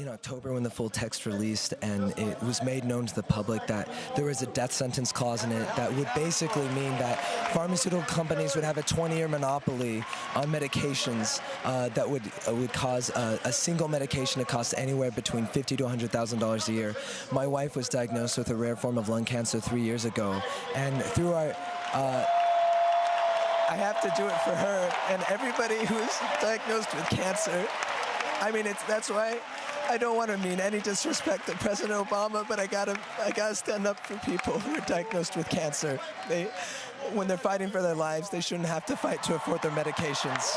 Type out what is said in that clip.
in October when the full text released and it was made known to the public that there was a death sentence clause in it that would basically mean that pharmaceutical companies would have a 20-year monopoly on medications uh, that would uh, would cause a, a, single medication to cost anywhere between fifty to hundred thousand dollars a year. My wife was diagnosed with a rare form of lung cancer three years ago, and through our uh, I have to do it for her and everybody who's diagnosed with cancer. I mean, it's that's why I don't want to mean any disrespect to President Obama, but I gotta, I gotta stand up for people who are diagnosed with cancer. They, when they're fighting for their lives, they shouldn't have to fight to afford their medications.